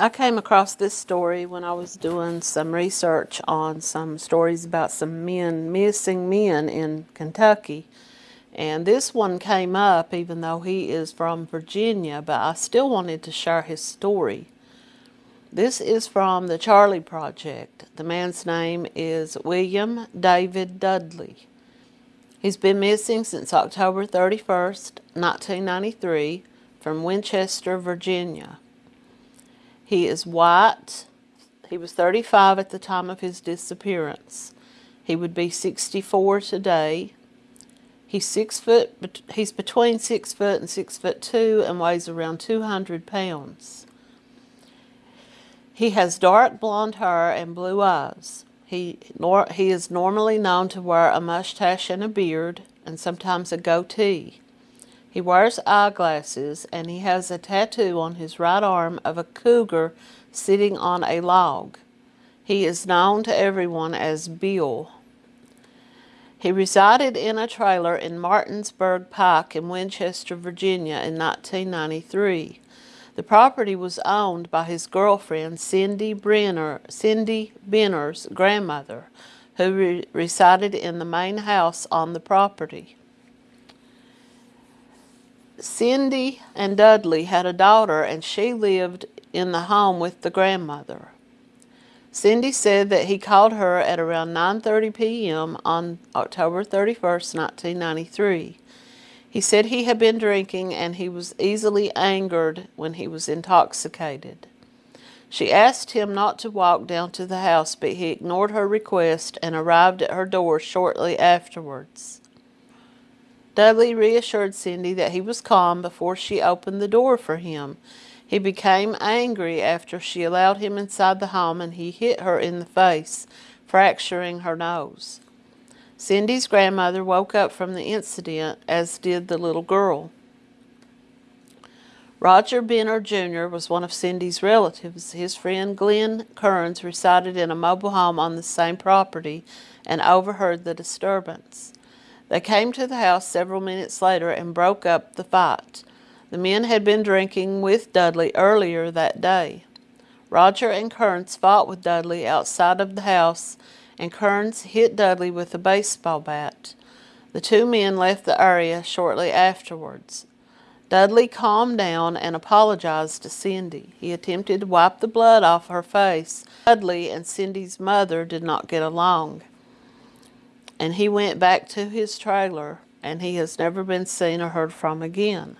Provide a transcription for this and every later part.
I came across this story when I was doing some research on some stories about some men, missing men in Kentucky. And this one came up even though he is from Virginia, but I still wanted to share his story. This is from the Charley Project. The man's name is William David Dudley. He's been missing since October 31st, 1993 from Winchester, Virginia. He is white. He was 35 at the time of his disappearance. He would be 64 today. He's six foot. He's between six foot and six foot two, and weighs around 200 pounds. He has dark blonde hair and blue eyes. He nor, he is normally known to wear a mustache and a beard, and sometimes a goatee. He wears eyeglasses and he has a tattoo on his right arm of a cougar sitting on a log. He is known to everyone as Bill. He resided in a trailer in Martinsburg Pike in Winchester, Virginia in 1993. The property was owned by his girlfriend Cindy Brenner, Cindy Benner's grandmother, who re resided in the main house on the property. Cindy and Dudley had a daughter and she lived in the home with the grandmother. Cindy said that he called her at around 9.30 p.m. on October 31st, 1993. He said he had been drinking and he was easily angered when he was intoxicated. She asked him not to walk down to the house, but he ignored her request and arrived at her door shortly afterwards. Dudley reassured Cindy that he was calm before she opened the door for him. He became angry after she allowed him inside the home and he hit her in the face, fracturing her nose. Cindy's grandmother woke up from the incident, as did the little girl. Roger Benner Jr. was one of Cindy's relatives. His friend Glenn Kearns resided in a mobile home on the same property and overheard the disturbance. They came to the house several minutes later and broke up the fight. The men had been drinking with Dudley earlier that day. Roger and Kearns fought with Dudley outside of the house, and Kearns hit Dudley with a baseball bat. The two men left the area shortly afterwards. Dudley calmed down and apologized to Cindy. He attempted to wipe the blood off her face. Dudley and Cindy's mother did not get along and he went back to his trailer and he has never been seen or heard from again.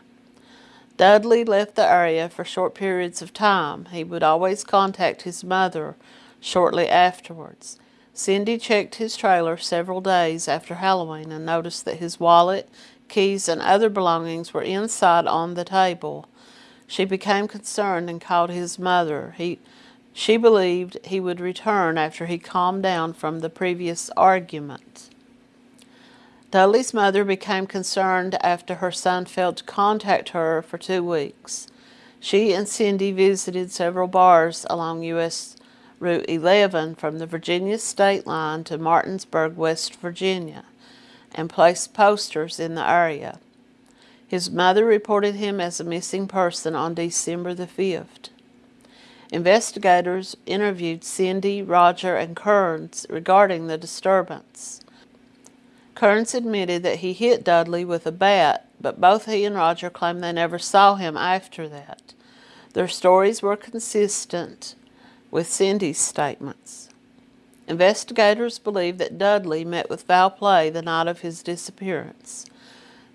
Dudley left the area for short periods of time. He would always contact his mother shortly afterwards. Cindy checked his trailer several days after Halloween and noticed that his wallet, keys, and other belongings were inside on the table. She became concerned and called his mother. He, she believed he would return after he calmed down from the previous argument. Dudley's mother became concerned after her son failed to contact her for two weeks. She and Cindy visited several bars along U.S. Route 11 from the Virginia state line to Martinsburg, West Virginia, and placed posters in the area. His mother reported him as a missing person on December the 5th. Investigators interviewed Cindy, Roger, and Kearns regarding the disturbance. Kearns admitted that he hit Dudley with a bat, but both he and Roger claimed they never saw him after that. Their stories were consistent with Cindy's statements. Investigators believe that Dudley met with foul play the night of his disappearance.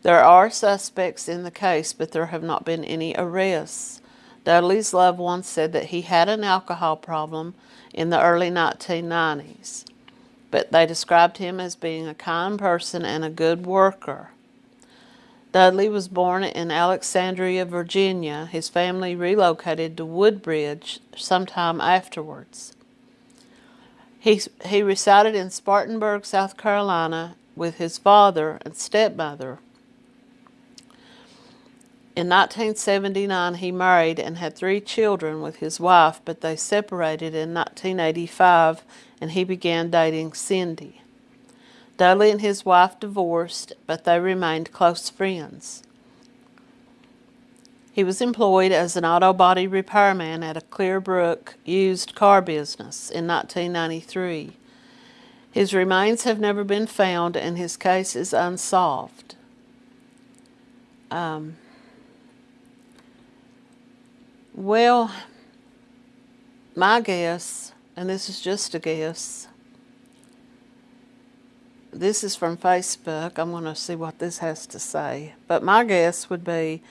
There are suspects in the case, but there have not been any arrests. Dudley's loved ones said that he had an alcohol problem in the early 1990s, but they described him as being a kind person and a good worker. Dudley was born in Alexandria, Virginia. His family relocated to Woodbridge sometime afterwards. He, he resided in Spartanburg, South Carolina with his father and stepmother. In 1979, he married and had three children with his wife, but they separated in 1985 and he began dating Cindy. Dudley and his wife divorced, but they remained close friends. He was employed as an auto body repairman at a Clearbrook used car business in 1993. His remains have never been found and his case is unsolved. Um, well, my guess, and this is just a guess, this is from Facebook. I'm going to see what this has to say. But my guess would be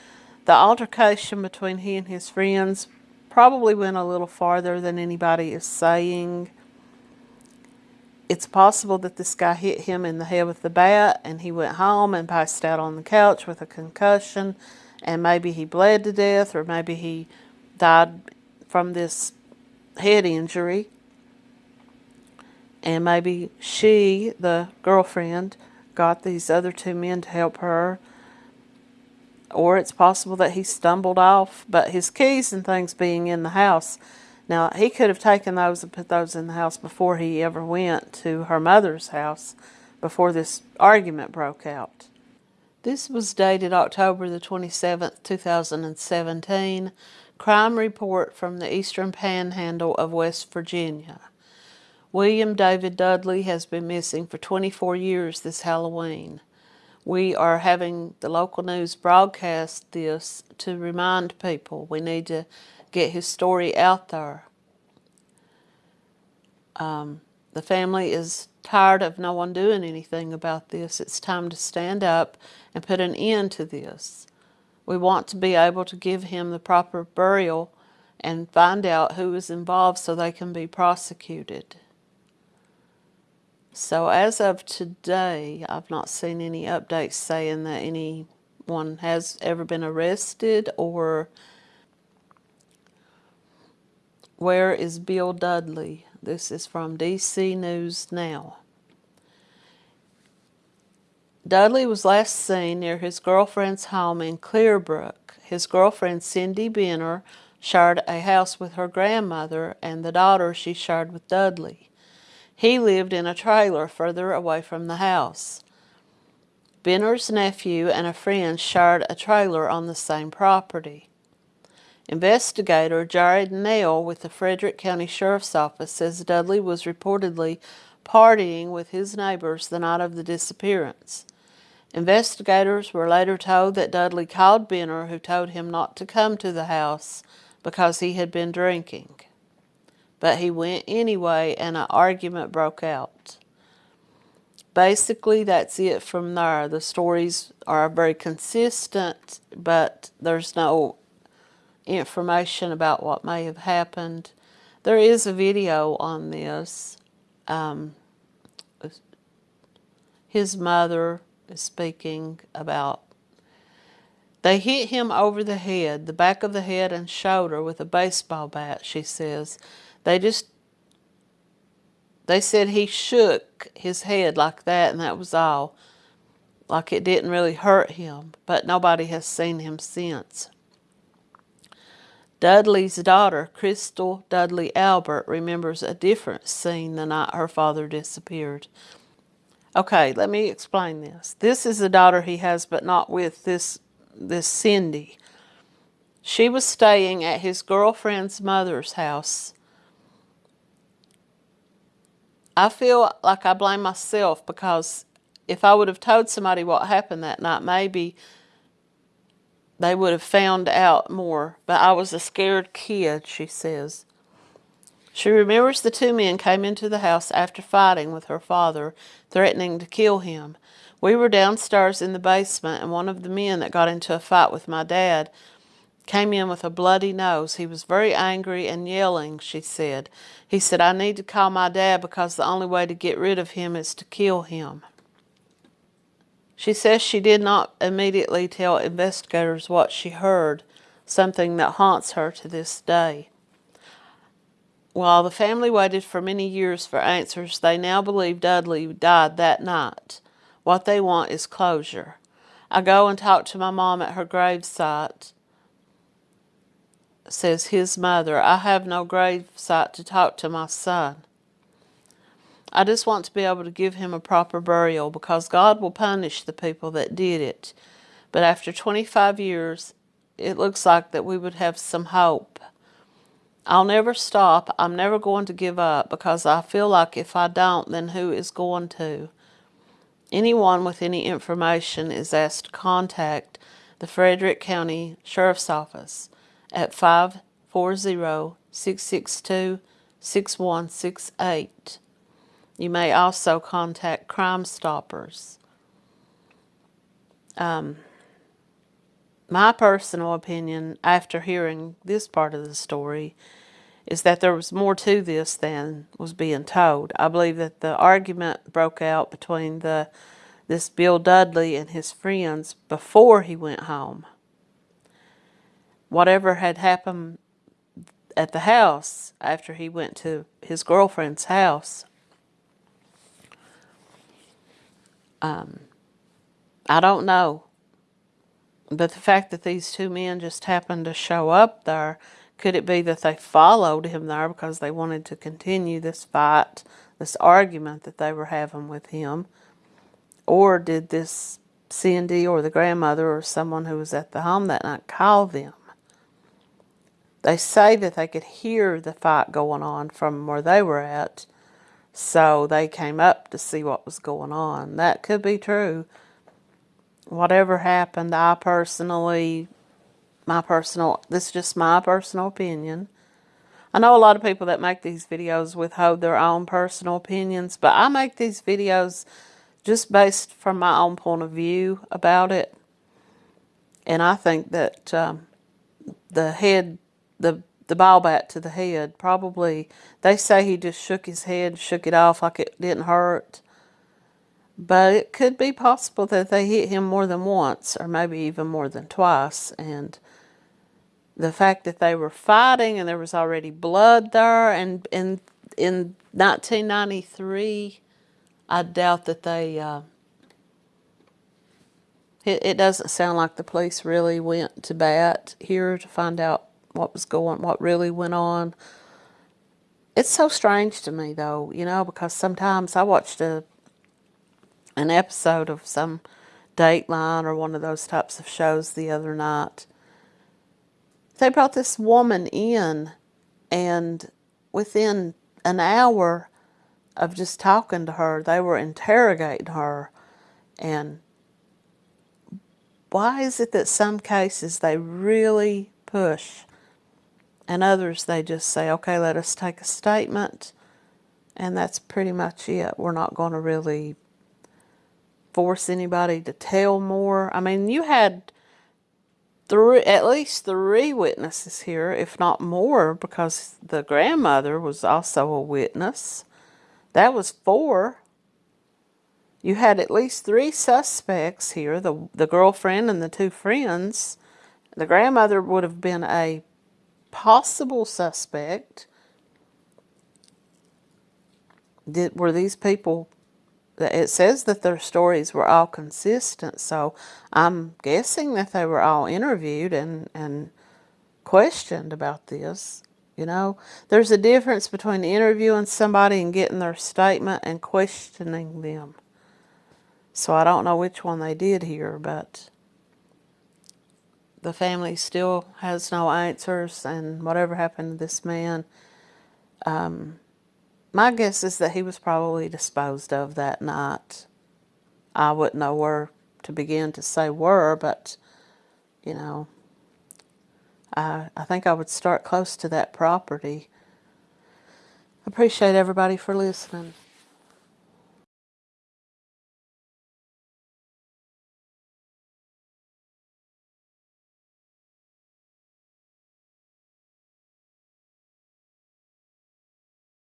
the altercation between he and his friends probably went a little farther than anybody is saying. It's possible that this guy hit him in the head with the bat and he went home and passed out on the couch with a concussion and maybe he bled to death or maybe he died from this head injury. And maybe she, the girlfriend, got these other two men to help her or it's possible that he stumbled off, but his keys and things being in the house. Now, he could have taken those and put those in the house before he ever went to her mother's house, before this argument broke out. This was dated October the 27th, 2017. Crime report from the Eastern Panhandle of West Virginia. William David Dudley has been missing for 24 years this Halloween we are having the local news broadcast this to remind people we need to get his story out there. Um, the family is tired of no one doing anything about this. It's time to stand up and put an end to this. We want to be able to give him the proper burial and find out who is involved so they can be prosecuted. So as of today, I've not seen any updates saying that anyone has ever been arrested or where is Bill Dudley? This is from DC News Now. Dudley was last seen near his girlfriend's home in Clearbrook. His girlfriend, Cindy Benner, shared a house with her grandmother and the daughter she shared with Dudley. He lived in a trailer further away from the house. Benner's nephew and a friend shared a trailer on the same property. Investigator Jared Nail with the Frederick County Sheriff's Office says Dudley was reportedly partying with his neighbors the night of the disappearance. Investigators were later told that Dudley called Benner, who told him not to come to the house because he had been drinking but he went anyway and an argument broke out. Basically, that's it from there. The stories are very consistent, but there's no information about what may have happened. There is a video on this. Um, his mother speaking about they hit him over the head, the back of the head and shoulder with a baseball bat, she says. They just, they said he shook his head like that and that was all. Like it didn't really hurt him, but nobody has seen him since. Dudley's daughter, Crystal Dudley Albert, remembers a different scene the night her father disappeared. Okay, let me explain this. This is the daughter he has, but not with this, this Cindy. She was staying at his girlfriend's mother's house I feel like I blame myself because if I would have told somebody what happened that night, maybe they would have found out more. But I was a scared kid, she says. She remembers the two men came into the house after fighting with her father, threatening to kill him. We were downstairs in the basement, and one of the men that got into a fight with my dad came in with a bloody nose. He was very angry and yelling, she said. He said, I need to call my dad because the only way to get rid of him is to kill him. She says she did not immediately tell investigators what she heard, something that haunts her to this day. While the family waited for many years for answers, they now believe Dudley died that night. What they want is closure. I go and talk to my mom at her gravesite says his mother, I have no gravesite to talk to my son. I just want to be able to give him a proper burial because God will punish the people that did it. But after 25 years, it looks like that we would have some hope. I'll never stop. I'm never going to give up because I feel like if I don't, then who is going to? Anyone with any information is asked to contact the Frederick County Sheriff's Office at 540-662-6168. You may also contact Crime Stoppers. Um, my personal opinion after hearing this part of the story is that there was more to this than was being told. I believe that the argument broke out between the this Bill Dudley and his friends before he went home. Whatever had happened at the house after he went to his girlfriend's house. Um, I don't know. But the fact that these two men just happened to show up there, could it be that they followed him there because they wanted to continue this fight, this argument that they were having with him? Or did this Cindy or the grandmother or someone who was at the home that night call them? They say that they could hear the fight going on from where they were at, so they came up to see what was going on. That could be true. Whatever happened, I personally, my personal, this is just my personal opinion. I know a lot of people that make these videos withhold their own personal opinions, but I make these videos just based from my own point of view about it. And I think that um, the head, the the ball bat to the head, probably, they say he just shook his head, shook it off like it didn't hurt. But it could be possible that they hit him more than once, or maybe even more than twice. And the fact that they were fighting and there was already blood there, and in, in 1993, I doubt that they, uh, it, it doesn't sound like the police really went to bat here to find out what was going, what really went on. It's so strange to me though, you know, because sometimes I watched a an episode of some Dateline or one of those types of shows the other night. They brought this woman in and within an hour of just talking to her. They were interrogating her. And why is it that some cases they really push and others they just say, okay, let us take a statement and that's pretty much it. We're not going to really force anybody to tell more. I mean, you had three, at least three witnesses here, if not more, because the grandmother was also a witness. That was four. You had at least three suspects here, the, the girlfriend and the two friends. The grandmother would have been a possible suspect. Did, were these people, it says that their stories were all consistent, so I'm guessing that they were all interviewed and, and questioned about this. You know, there's a difference between interviewing somebody and getting their statement and questioning them. So I don't know which one they did here, but the family still has no answers and whatever happened to this man, um, my guess is that he was probably disposed of that night. I wouldn't know where to begin to say where, but, you know, I, I think I would start close to that property. Appreciate everybody for listening.